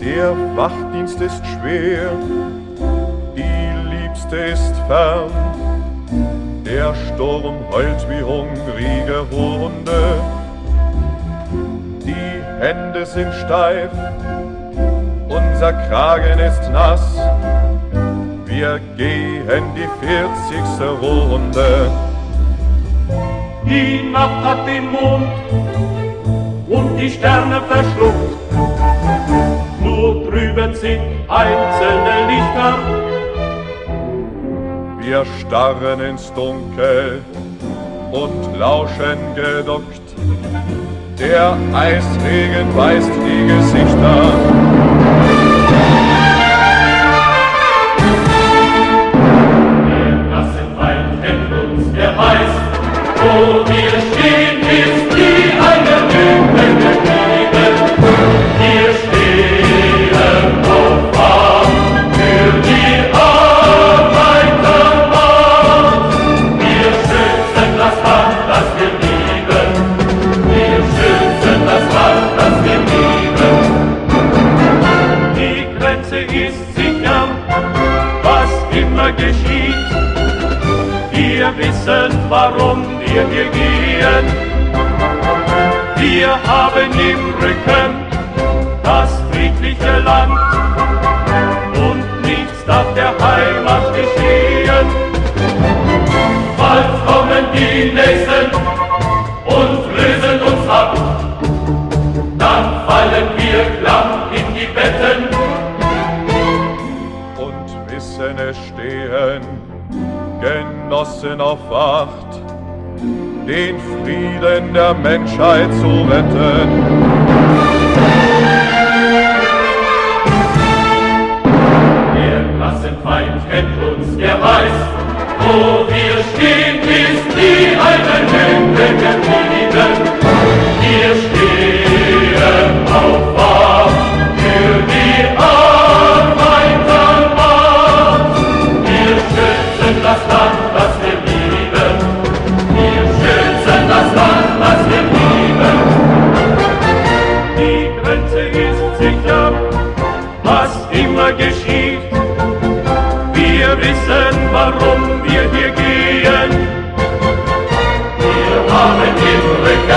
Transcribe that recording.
Der Wachdienst ist schwer, die Liebste ist fern. Der Sturm heult wie hungrige Hunde. Die Hände sind steif, unser Kragen ist nass. Wir gehen die vierzigste Runde. Die Nacht hat den Mond und die Sterne verschluckt. Sind einzelne Lichter. Wir starren ins Dunkel und lauschen geduckt. Der Eisregen weist die Gesichter. wo wir stehen, warum wir hier gehen. Wir haben im Rücken das friedliche Land und nichts darf der Heimat geschehen. Bald kommen die Nächsten und lösen uns ab, dann fallen wir klamm in die Betten und wissen es stehen Genossen auf Wacht den Frieden der Menschheit zu retten. Der Klassenfeind kennt uns, der weiß, wo wir stehen, ist wie eine Lüge geblieben. Wir wir wissen, warum wir hier gehen. Wir haben im Rücken